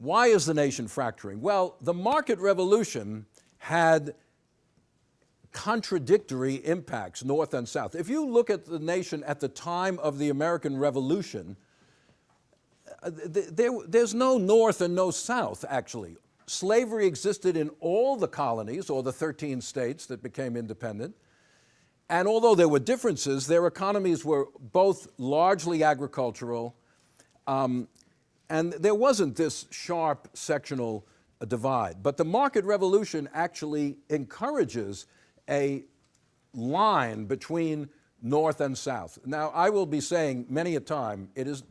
why is the nation fracturing? Well, the market revolution had contradictory impacts, north and south. If you look at the nation at the time of the American Revolution, uh, there, there's no north and no south, actually. Slavery existed in all the colonies, or the 13 states that became independent, and although there were differences, their economies were both largely agricultural, um, and there wasn't this sharp sectional uh, divide. But the market revolution actually encourages a line between north and south. Now, I will be saying many a time, it is,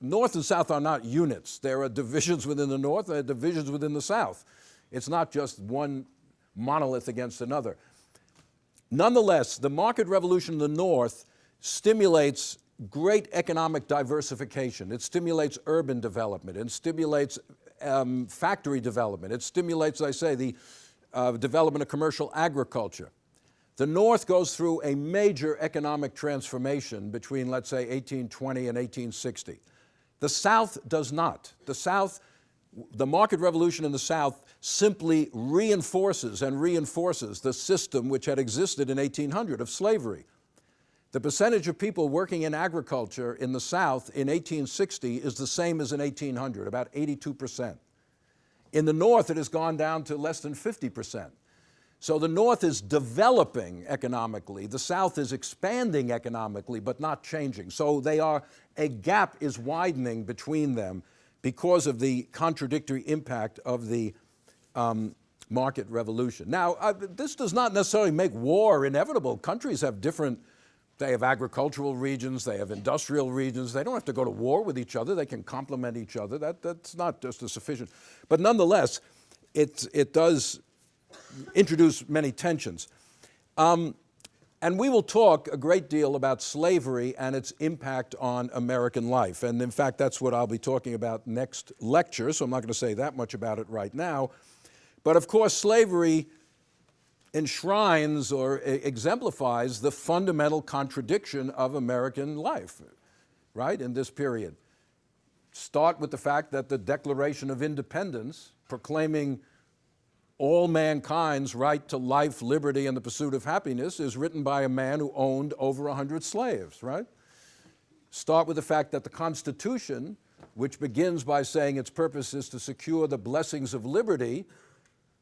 north and south are not units. There are divisions within the north, there are divisions within the south. It's not just one monolith against another. Nonetheless, the market revolution in the north stimulates great economic diversification. It stimulates urban development. It stimulates um, factory development. It stimulates, I say, the uh, development of commercial agriculture. The North goes through a major economic transformation between, let's say, 1820 and 1860. The South does not. The South, the market revolution in the South simply reinforces and reinforces the system which had existed in 1800 of slavery. The percentage of people working in agriculture in the South in 1860 is the same as in 1800, about 82 percent. In the North, it has gone down to less than 50 percent. So the North is developing economically, the South is expanding economically, but not changing. So they are, a gap is widening between them because of the contradictory impact of the um, market revolution. Now, uh, this does not necessarily make war inevitable. Countries have different they have agricultural regions, they have industrial regions. They don't have to go to war with each other. They can complement each other. That, that's not just a sufficient. But nonetheless, it, it does introduce many tensions. Um, and we will talk a great deal about slavery and its impact on American life. And in fact, that's what I'll be talking about next lecture, so I'm not going to say that much about it right now. But of course, slavery enshrines or exemplifies the fundamental contradiction of American life, right, in this period. Start with the fact that the Declaration of Independence, proclaiming all mankind's right to life, liberty, and the pursuit of happiness is written by a man who owned over 100 slaves, right? Start with the fact that the Constitution, which begins by saying its purpose is to secure the blessings of liberty,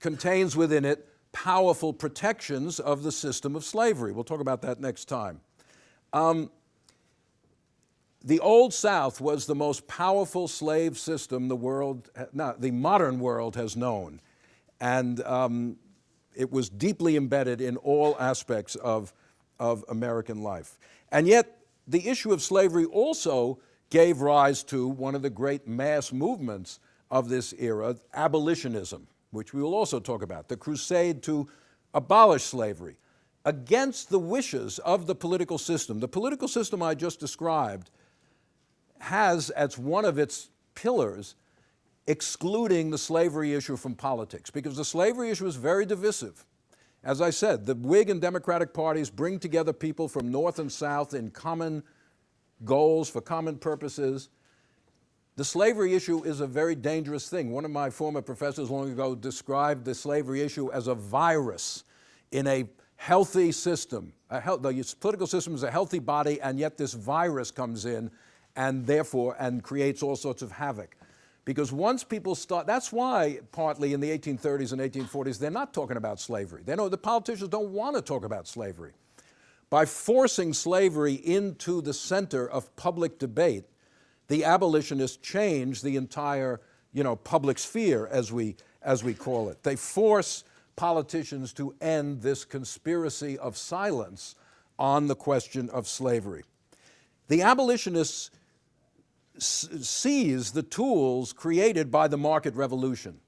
contains within it powerful protections of the system of slavery. We'll talk about that next time. Um, the Old South was the most powerful slave system the world, not the modern world has known. And um, it was deeply embedded in all aspects of, of American life. And yet, the issue of slavery also gave rise to one of the great mass movements of this era, abolitionism which we will also talk about, the crusade to abolish slavery against the wishes of the political system. The political system I just described has as one of its pillars excluding the slavery issue from politics because the slavery issue is very divisive. As I said, the Whig and Democratic parties bring together people from North and South in common goals for common purposes. The slavery issue is a very dangerous thing. One of my former professors long ago described the slavery issue as a virus in a healthy system. Health, the political system is a healthy body and yet this virus comes in and therefore, and creates all sorts of havoc. Because once people start, that's why partly in the 1830s and 1840s, they're not talking about slavery. They know the politicians don't want to talk about slavery. By forcing slavery into the center of public debate, the abolitionists change the entire you know, public sphere, as we, as we call it. They force politicians to end this conspiracy of silence on the question of slavery. The abolitionists seize the tools created by the market revolution.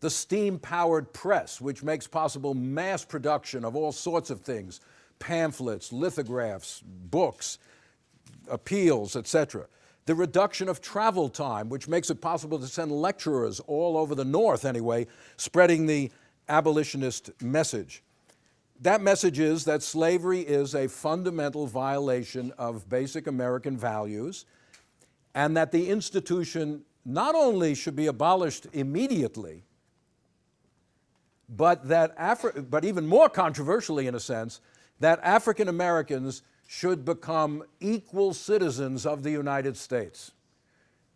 The steam-powered press, which makes possible mass production of all sorts of things, pamphlets, lithographs, books, appeals, etc the reduction of travel time, which makes it possible to send lecturers all over the North anyway, spreading the abolitionist message. That message is that slavery is a fundamental violation of basic American values and that the institution not only should be abolished immediately, but that Afri but even more controversially in a sense, that African Americans should become equal citizens of the United States.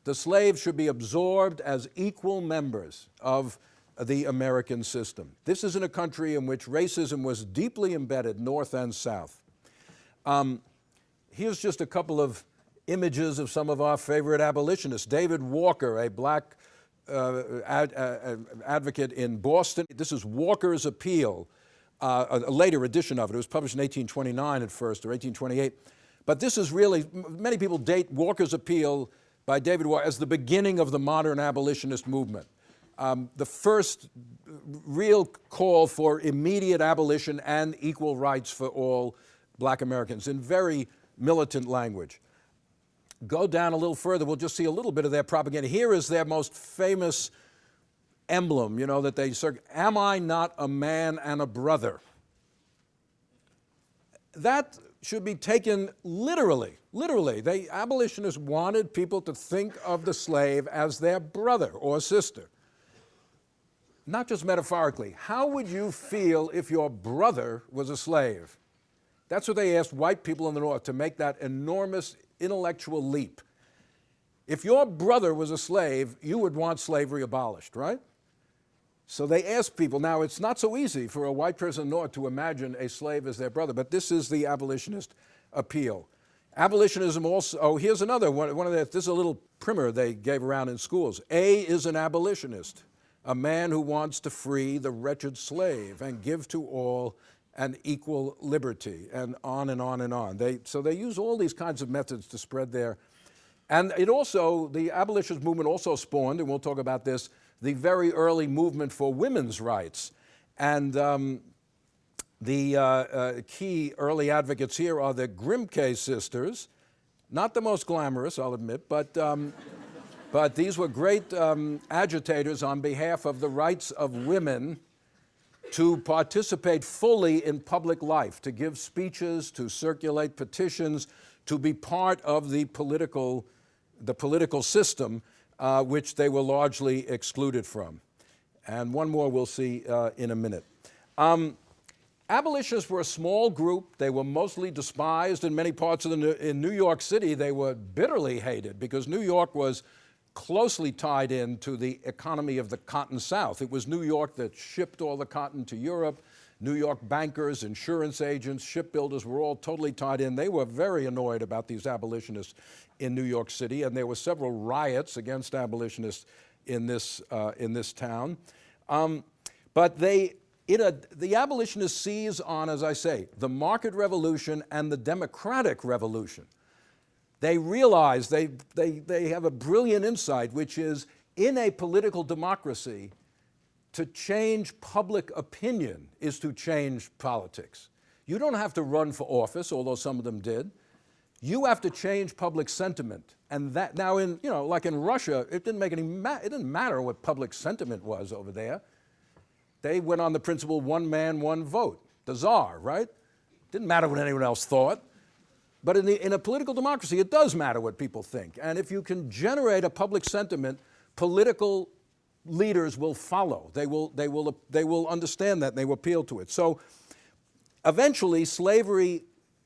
The slaves should be absorbed as equal members of the American system. This is in a country in which racism was deeply embedded, North and South. Um, here's just a couple of images of some of our favorite abolitionists. David Walker, a black uh, ad, uh, advocate in Boston. This is Walker's Appeal, uh, a later edition of it. It was published in 1829 at first, or 1828. But this is really, many people date Walker's Appeal by David Walker as the beginning of the modern abolitionist movement. Um, the first real call for immediate abolition and equal rights for all black Americans in very militant language. Go down a little further, we'll just see a little bit of their propaganda. Here is their most famous emblem, you know, that they say, am I not a man and a brother? That should be taken literally, literally. The abolitionists wanted people to think of the slave as their brother or sister. Not just metaphorically. How would you feel if your brother was a slave? That's what they asked white people in the North to make that enormous intellectual leap. If your brother was a slave, you would want slavery abolished, right? So they asked people, now it's not so easy for a white person North to imagine a slave as their brother, but this is the abolitionist appeal. Abolitionism also, oh, here's another one, one of the, this is a little primer they gave around in schools. A is an abolitionist, a man who wants to free the wretched slave and give to all an equal liberty, and on and on and on. They, so they use all these kinds of methods to spread their, and it also, the abolitionist movement also spawned, and we'll talk about this, the very early movement for women's rights. And um, the uh, uh, key early advocates here are the Grimke sisters, not the most glamorous, I'll admit, but, um, but these were great um, agitators on behalf of the rights of women to participate fully in public life, to give speeches, to circulate petitions, to be part of the political, the political system uh, which they were largely excluded from. And one more we'll see uh, in a minute. Um, abolitionists were a small group. They were mostly despised in many parts of the, in New York City. They were bitterly hated because New York was closely tied in to the economy of the Cotton South. It was New York that shipped all the cotton to Europe. New York bankers, insurance agents, shipbuilders were all totally tied in. They were very annoyed about these abolitionists in New York City, and there were several riots against abolitionists in this, uh, in this town. Um, but they, a, the abolitionists seize on, as I say, the market revolution and the democratic revolution. They realize they, they, they have a brilliant insight, which is in a political democracy, to change public opinion is to change politics. You don't have to run for office, although some of them did. You have to change public sentiment. And that now in, you know, like in Russia, it didn't make any, it didn't matter what public sentiment was over there. They went on the principle, one man, one vote, the czar, right? Didn't matter what anyone else thought. But in, the, in a political democracy, it does matter what people think. And if you can generate a public sentiment, political leaders will follow. They will, they will, they will understand that and they will appeal to it. So eventually slavery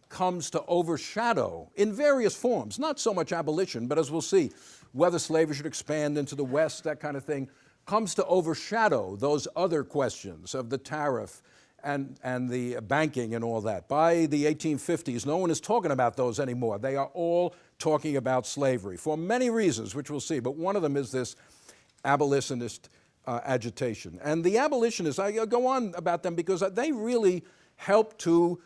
comes to overshadow in various forms, not so much abolition, but as we'll see, whether slavery should expand into the West, that kind of thing, comes to overshadow those other questions of the tariff and, and the banking and all that. By the 1850s, no one is talking about those anymore. They are all talking about slavery for many reasons, which we'll see, but one of them is this abolitionist uh, agitation. And the abolitionists, I go on about them because they really help to,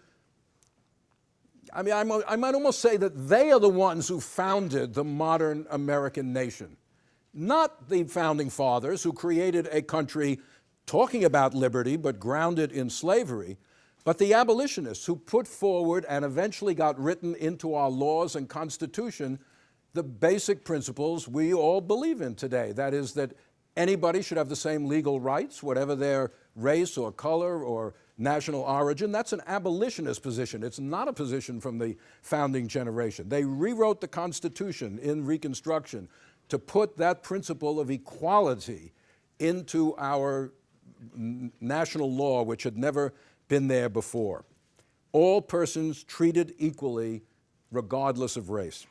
I mean, I'm, I might almost say that they are the ones who founded the modern American nation. Not the founding fathers who created a country talking about liberty but grounded in slavery, but the abolitionists who put forward and eventually got written into our laws and constitution the basic principles we all believe in today. That is that anybody should have the same legal rights, whatever their race or color or national origin. That's an abolitionist position. It's not a position from the founding generation. They rewrote the Constitution in Reconstruction to put that principle of equality into our national law, which had never been there before. All persons treated equally, regardless of race.